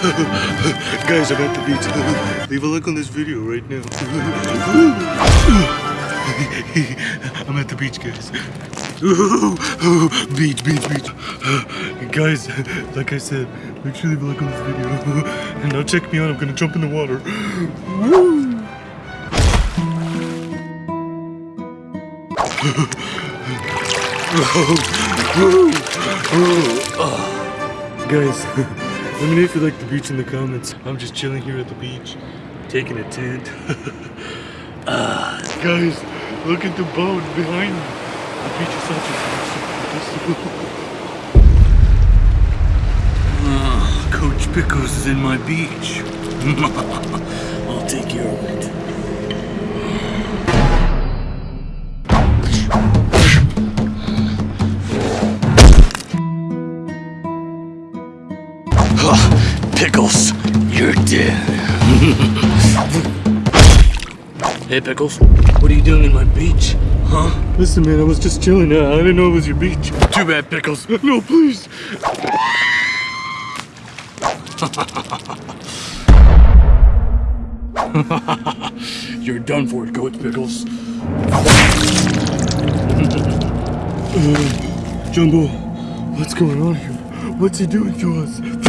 Guys, I'm at the beach. Leave a like on this video right now. I'm at the beach, guys. beach, beach, beach. Guys, like I said, make sure you leave a like on this video. And now check me out, I'm gonna jump in the water. Guys, let me know if you like the beach in the comments. I'm just chilling here at the beach, taking a tent. Ah, guys, look at the boat behind me. The beach is such a Ah, Coach Pickles is in my beach. I'll take care of it. Pickles, you're dead. hey, Pickles, what are you doing in my beach? Huh? Listen, man, I was just chilling. Uh, I didn't know it was your beach. Too bad, Pickles. No, please. You're done for it, Coach Pickles. Uh, Jumbo, what's going on here? What's he doing to us?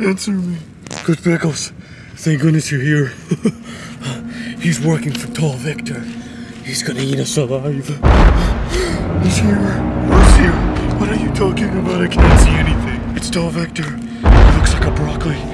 Answer me. Coach Pickles, thank goodness you're here. He's working for Tall Victor. He's gonna eat us alive. He's here. Who's here? What are you talking about? I can't see anything. It's Tall Victor. He looks like a broccoli.